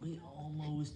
We almost